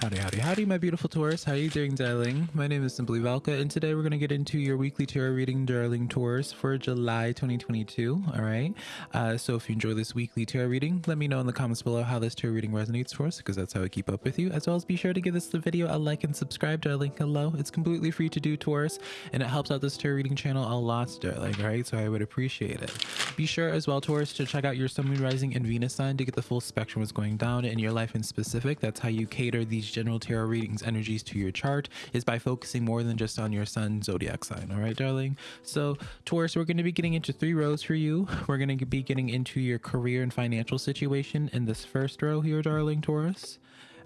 Howdy, howdy, howdy, my beautiful Taurus. How are you doing, darling? My name is Simply Valka, and today we're going to get into your weekly tarot reading, darling Taurus, for July 2022. All right. Uh, so if you enjoy this weekly tarot reading, let me know in the comments below how this tarot reading resonates for us, because that's how I keep up with you. As well as be sure to give this video a like and subscribe, darling. Hello. It's completely free to do, Taurus, and it helps out this tarot reading channel a lot, darling. All right. So I would appreciate it. Be sure as well, Taurus, to check out your Sun, Moon, Rising, and Venus sign to get the full spectrum what's going down in your life in specific. That's how you cater these general tarot readings energies to your chart is by focusing more than just on your sun zodiac sign. All right darling? So taurus we're going to be getting into three rows for you. We're going to be getting into your career and financial situation in this first row here darling taurus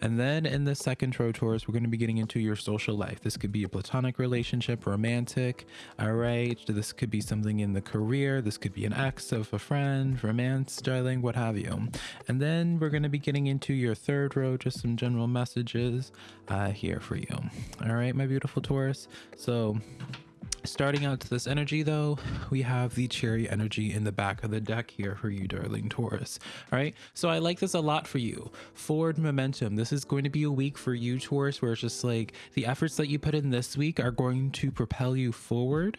and then in the second row Taurus, we're going to be getting into your social life. This could be a platonic relationship, romantic, all right? This could be something in the career. This could be an ex of a friend, romance, darling, what have you. And then we're going to be getting into your third row, just some general messages uh, here for you. All right, my beautiful Taurus. So Starting out to this energy though, we have the chariot energy in the back of the deck here for you, darling Taurus. All right, so I like this a lot for you. Forward momentum. This is going to be a week for you, Taurus, where it's just like the efforts that you put in this week are going to propel you forward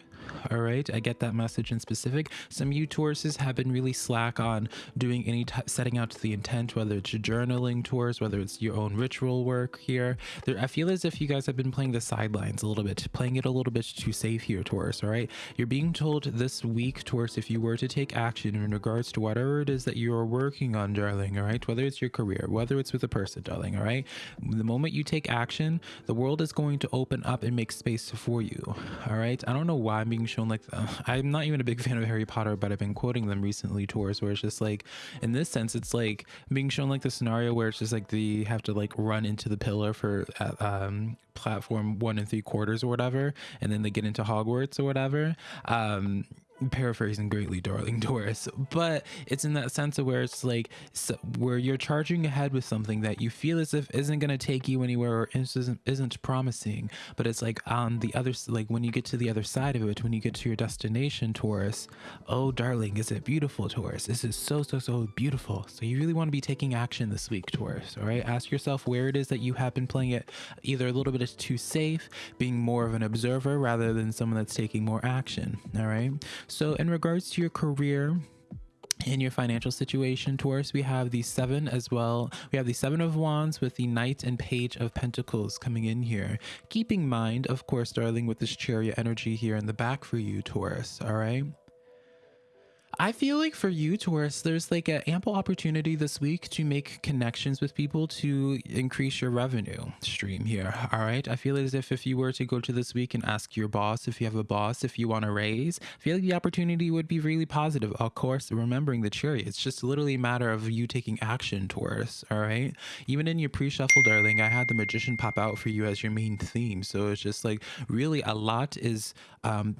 all right i get that message in specific. Some you tauruses have been really slack on doing any setting out to the intent whether it's journaling Taurus whether it's your own ritual work here. There i feel as if you guys have been playing the sidelines a little bit playing it a little bit too safe here taurus all right? You're being told this week taurus if you were to take action in regards to whatever it is that you are working on darling all right? Whether it's your career whether it's with a person darling all right? The moment you take action the world is going to open up and make space for you all right? I don't know why i'm being shown like uh, I'm not even a big fan of Harry Potter, but I've been quoting them recently Taurus where it's just like in this sense it's like being shown like the scenario where it's just like they have to like run into the pillar for uh, um platform one and three quarters or whatever and then they get into Hogwarts or whatever. Um paraphrasing greatly darling Taurus but it's in that sense of where it's like so, where you're charging ahead with something that you feel as if isn't going to take you anywhere or isn't, isn't promising but it's like on the other like when you get to the other side of it when you get to your destination taurus oh darling is it beautiful taurus? This is so so so beautiful. So you really want to be taking action this week taurus all right? Ask yourself where it is that you have been playing it either a little bit too safe being more of an observer rather than someone that's taking more action all right so, in regards to your career, in your financial situation, Taurus, we have the seven as well. We have the seven of wands with the knight and page of pentacles coming in here. Keeping mind, of course, darling, with this chariot energy here in the back for you, Taurus. All right. I feel like for you, Taurus, there's like an ample opportunity this week to make connections with people to increase your revenue stream here. All right. I feel as if if you were to go to this week and ask your boss, if you have a boss, if you want to raise, I feel like the opportunity would be really positive. Of course, remembering the chariot, it's just literally a matter of you taking action, Taurus. All right. Even in your pre shuffle, darling, I had the magician pop out for you as your main theme. So it's just like really a lot is um,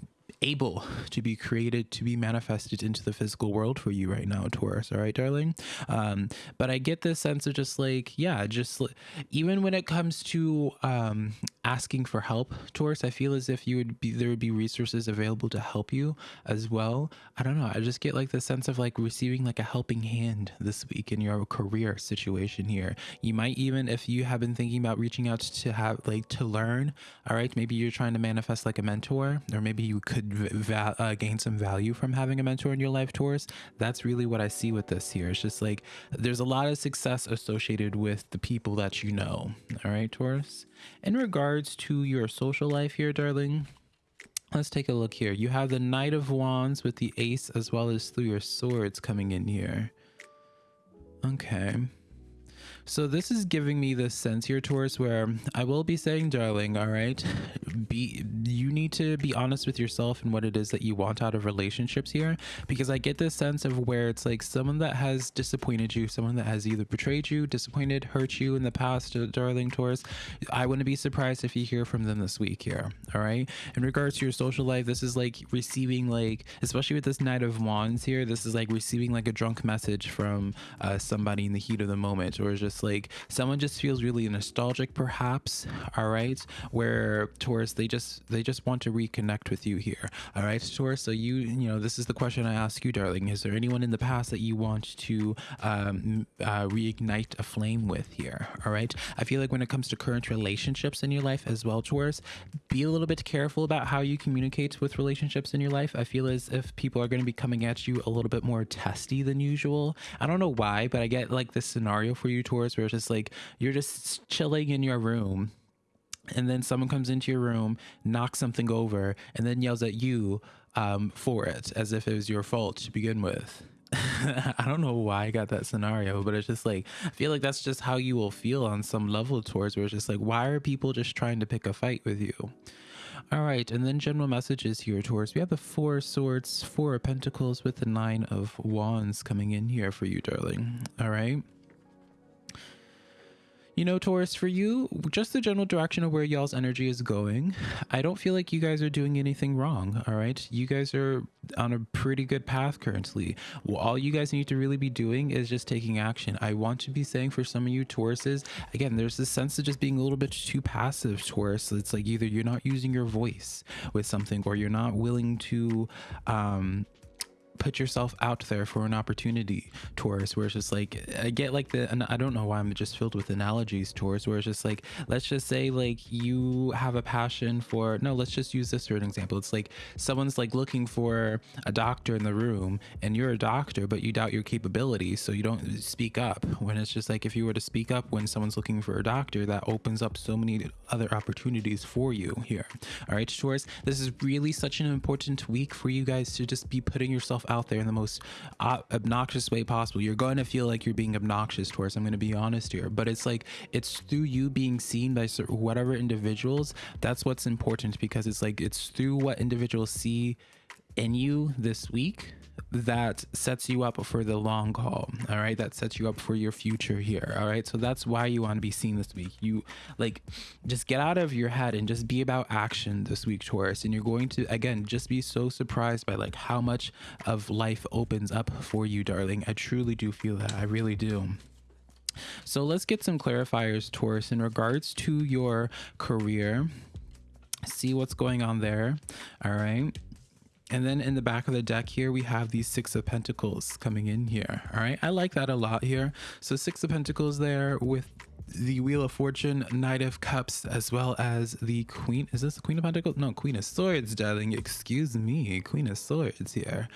able to be created to be manifested into the physical world for you right now taurus. All right darling? Um but i get this sense of just like yeah just even when it comes to um asking for help taurus i feel as if you would be there would be resources available to help you as well. I don't know. I just get like the sense of like receiving like a helping hand this week in your career situation here. You might even if you have been thinking about reaching out to have like to learn all right maybe you're trying to manifest like a mentor or maybe you could could uh, gain some value from having a mentor in your life, Taurus. That's really what I see with this here. It's just like there's a lot of success associated with the people that you know. All right, Taurus. In regards to your social life here, darling, let's take a look here. You have the Knight of Wands with the Ace as well as Three of Swords coming in here. Okay. So this is giving me this sense here, Taurus, where I will be saying, darling, all right, be you need to be honest with yourself and what it is that you want out of relationships here, because I get this sense of where it's like someone that has disappointed you, someone that has either betrayed you, disappointed, hurt you in the past, uh, darling Taurus. I wouldn't be surprised if you hear from them this week here. All right. In regards to your social life, this is like receiving like, especially with this Knight of Wands here, this is like receiving like a drunk message from uh, somebody in the heat of the moment, or just like someone just feels really nostalgic perhaps all right? Where taurus they just they just want to reconnect with you here all right taurus so you you know this is the question i ask you darling. Is there anyone in the past that you want to um, uh, reignite a flame with here all right? I feel like when it comes to current relationships in your life as well taurus be a little bit careful about how you communicate with relationships in your life. I feel as if people are going to be coming at you a little bit more testy than usual. I don't know why but i get like this scenario for you taurus where it's just like you're just chilling in your room and then someone comes into your room, knocks something over, and then yells at you um, for it as if it was your fault to begin with. I don't know why I got that scenario, but it's just like I feel like that's just how you will feel on some level towards where it's just like, why are people just trying to pick a fight with you? All right, and then general messages here Taurus we have the four swords, four of pentacles with the nine of wands coming in here for you, darling. All right. You know, Taurus, for you, just the general direction of where y'all's energy is going, I don't feel like you guys are doing anything wrong. All right. You guys are on a pretty good path currently. Well, all you guys need to really be doing is just taking action. I want to be saying for some of you Tauruses, again, there's this sense of just being a little bit too passive, Taurus. It's like either you're not using your voice with something or you're not willing to, um, put yourself out there for an opportunity Taurus where it's just like I get like the and I don't know why I'm just filled with analogies Taurus where it's just like let's just say like you have a passion for no let's just use this for an example. It's like someone's like looking for a doctor in the room and you're a doctor but you doubt your capabilities so you don't speak up. When it's just like if you were to speak up when someone's looking for a doctor that opens up so many other opportunities for you here. All right Taurus this is really such an important week for you guys to just be putting yourself out there in the most obnoxious way possible. You're going to feel like you're being obnoxious Taurus. I'm going to be honest here, but it's like it's through you being seen by whatever individuals. That's what's important because it's like it's through what individuals see in you this week that sets you up for the long haul all right? That sets you up for your future here all right? So that's why you want to be seen this week. You like just get out of your head and just be about action this week taurus. And you're going to again just be so surprised by like how much of life opens up for you darling. I truly do feel that. I really do. So let's get some clarifiers taurus in regards to your career. See what's going on there all right and then in the back of the deck here, we have these Six of Pentacles coming in here. All right. I like that a lot here. So Six of Pentacles there with the Wheel of Fortune, Knight of Cups, as well as the Queen. Is this the Queen of Pentacles? No, Queen of Swords, darling. Excuse me. Queen of Swords here.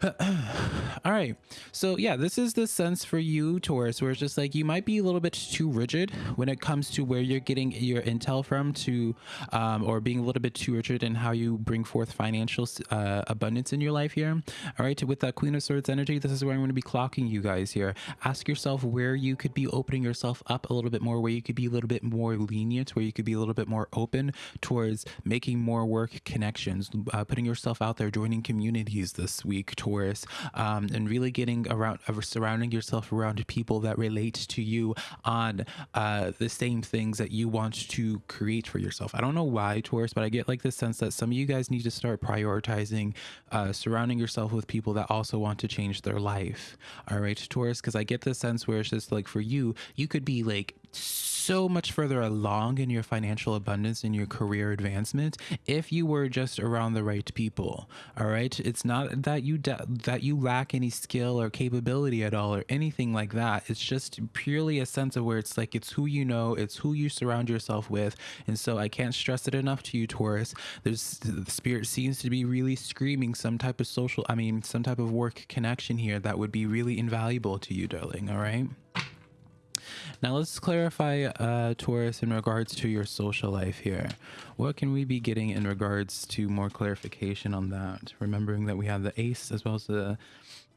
all right. So yeah this is the sense for you taurus where it's just like you might be a little bit too rigid when it comes to where you're getting your intel from to um, or being a little bit too rigid in how you bring forth financial uh, abundance in your life here. All right. With that queen of swords energy this is where i'm going to be clocking you guys here. Ask yourself where you could be opening yourself up a little bit more where you could be a little bit more lenient where you could be a little bit more open towards making more work connections uh, putting yourself out there joining communities this week towards Taurus, um, and really getting around, uh, surrounding yourself around people that relate to you on uh, the same things that you want to create for yourself. I don't know why, Taurus, but I get like the sense that some of you guys need to start prioritizing uh, surrounding yourself with people that also want to change their life. All right, Taurus, because I get the sense where it's just like for you, you could be like so much further along in your financial abundance and your career advancement if you were just around the right people all right? It's not that you that you lack any skill or capability at all or anything like that. It's just purely a sense of where it's like it's who you know it's who you surround yourself with. And so i can't stress it enough to you taurus. There's the spirit seems to be really screaming some type of social i mean some type of work connection here that would be really invaluable to you darling all right now let's clarify, uh, Taurus, in regards to your social life here. What can we be getting in regards to more clarification on that? Remembering that we have the Ace as well as the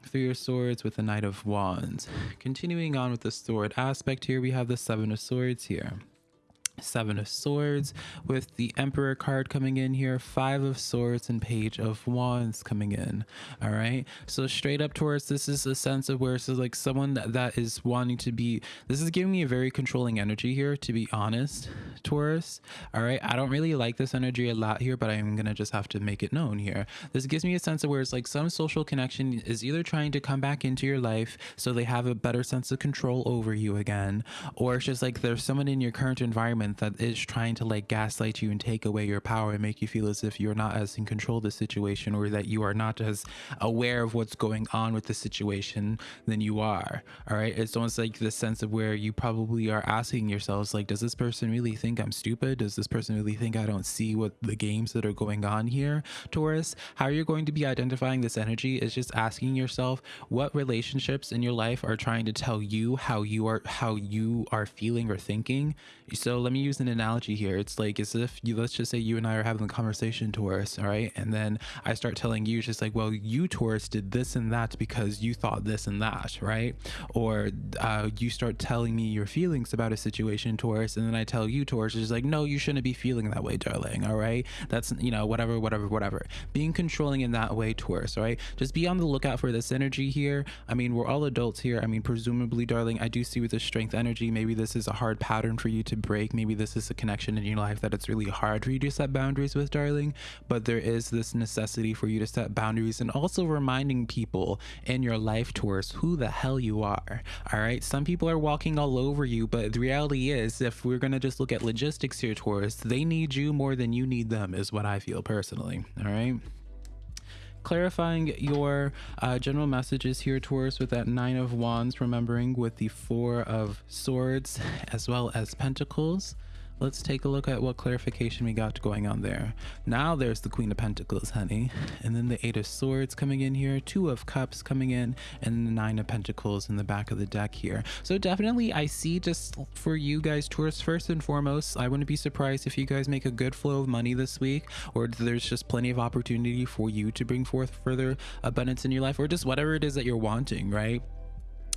Three of Swords with the Knight of Wands. Continuing on with the sword aspect here, we have the Seven of Swords here. Seven of Swords with the Emperor card coming in here, Five of Swords and Page of Wands coming in. All right. So straight up Taurus, this is a sense of where it's like someone that, that is wanting to be, this is giving me a very controlling energy here, to be honest, Taurus. All right. I don't really like this energy a lot here, but I'm going to just have to make it known here. This gives me a sense of where it's like some social connection is either trying to come back into your life so they have a better sense of control over you again, or it's just like there's someone in your current environment that is trying to like gaslight you and take away your power and make you feel as if you're not as in control of the situation or that you are not as aware of what's going on with the situation than you are. All right. It's almost like the sense of where you probably are asking yourselves, like, does this person really think I'm stupid? Does this person really think I don't see what the games that are going on here, Taurus? How you're going to be identifying this energy is just asking yourself what relationships in your life are trying to tell you how you are how you are feeling or thinking. So let me use an analogy here. It's like as if you let's just say you and I are having a conversation, Taurus, all right? And then I start telling you just like, well, you Taurus did this and that because you thought this and that, right? Or uh, you start telling me your feelings about a situation, Taurus, and then I tell you, Taurus, is like, no, you shouldn't be feeling that way, darling. All right, that's you know whatever, whatever, whatever. Being controlling in that way, Taurus. All right, just be on the lookout for this energy here. I mean, we're all adults here. I mean, presumably, darling, I do see with the strength energy, maybe this is a hard pattern for you to break. Maybe maybe this is a connection in your life that it's really hard for you to set boundaries with, darling. But there is this necessity for you to set boundaries and also reminding people in your life Taurus who the hell you are. All right. Some people are walking all over you, but the reality is, if we're going to just look at logistics here, Taurus, they need you more than you need them, is what I feel personally. All right clarifying your uh, general messages here, Taurus, with that Nine of Wands, remembering with the Four of Swords as well as Pentacles let's take a look at what clarification we got going on there. Now there's the Queen of Pentacles, honey. And then the Eight of Swords coming in here, Two of Cups coming in, and the Nine of Pentacles in the back of the deck here. So definitely I see just for you guys, Taurus first and foremost, I wouldn't be surprised if you guys make a good flow of money this week, or there's just plenty of opportunity for you to bring forth further abundance in your life, or just whatever it is that you're wanting, right?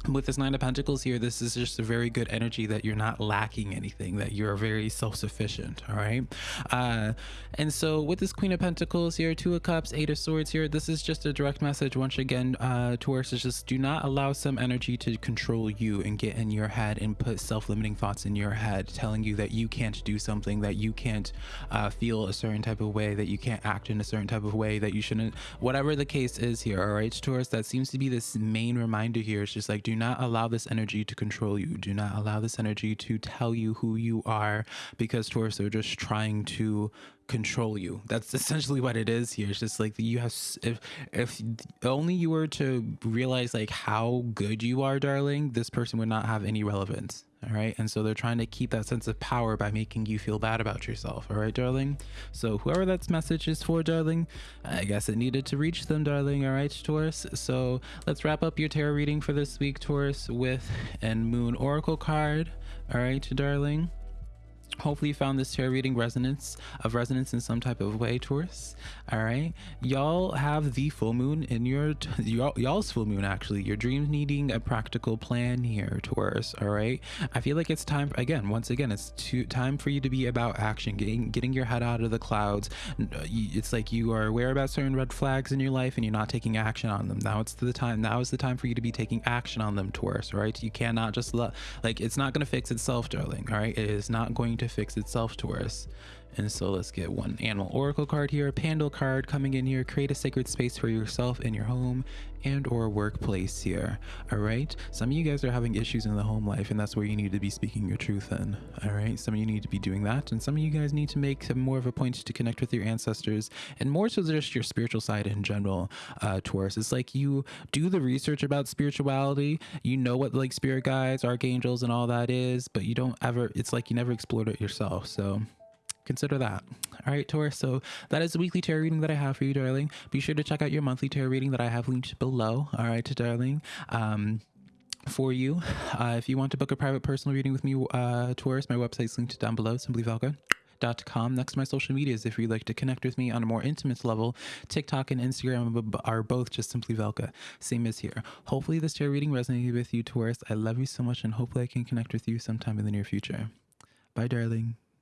With this nine of pentacles here this is just a very good energy that you're not lacking anything that you're very self-sufficient all right? Uh and so with this queen of pentacles here two of cups eight of swords here this is just a direct message once again uh taurus is just do not allow some energy to control you and get in your head and put self-limiting thoughts in your head telling you that you can't do something that you can't uh feel a certain type of way that you can't act in a certain type of way that you shouldn't whatever the case is here all right taurus? That seems to be this main reminder here. It's just like do not allow this energy to control you. Do not allow this energy to tell you who you are because Taurus they're just trying to control you. That's essentially what it is here. It's just like you have if if only you were to realize like how good you are, darling, this person would not have any relevance. All right. And so they're trying to keep that sense of power by making you feel bad about yourself. All right, darling. So whoever that message is for, darling, I guess it needed to reach them, darling. All right, Taurus. So let's wrap up your tarot reading for this week, Taurus, with an Moon Oracle card. All right, darling. Hopefully you found this tarot reading resonance of resonance in some type of way, Taurus. All right, y'all have the full moon in your y'all's full moon actually. Your dreams needing a practical plan here, Taurus. All right, I feel like it's time again. Once again, it's to, time for you to be about action, getting getting your head out of the clouds. It's like you are aware about certain red flags in your life and you're not taking action on them. Now it's the time. Now is the time for you to be taking action on them, Taurus. Right? You cannot just let like it's not going to fix itself, darling. All right, it is not going to fix itself to us. And so let's get one animal oracle card here, a Pandal card coming in here, create a sacred space for yourself in your home and or workplace here. All right. Some of you guys are having issues in the home life and that's where you need to be speaking your truth in. All right. Some of you need to be doing that. And some of you guys need to make more of a point to connect with your ancestors and more so just your spiritual side in general, uh, Taurus. It's like you do the research about spirituality. You know what like spirit guides, archangels and all that is, but you don't ever, it's like you never explored it yourself. So consider that. All right, Taurus. So that is the weekly tarot reading that I have for you, darling. Be sure to check out your monthly tarot reading that I have linked below. All right, darling. Um, for you, uh, if you want to book a private personal reading with me, uh, Taurus, my website's linked down below, simplyvalka.com. Next to my social medias, if you'd like to connect with me on a more intimate level, TikTok and Instagram are both just Simply Valka, same as here. Hopefully, this tarot reading resonated with you, Taurus. I love you so much, and hopefully, I can connect with you sometime in the near future. Bye, darling.